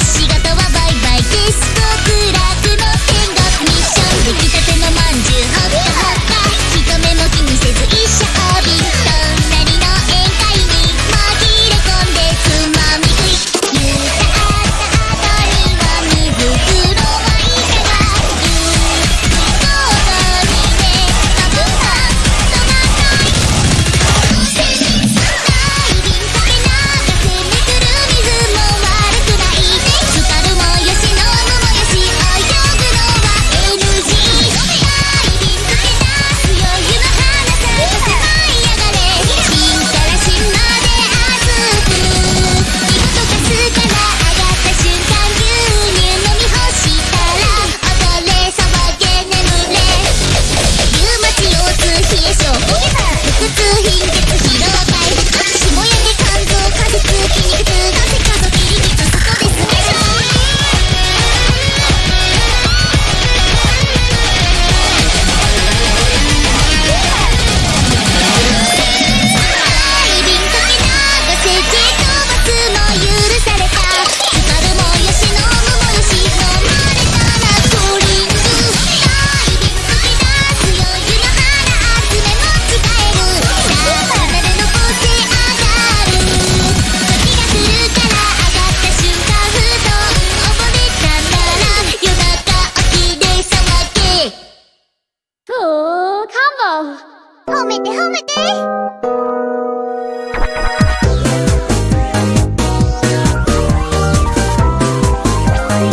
仕事はバイバイ。テストくらて褒めて。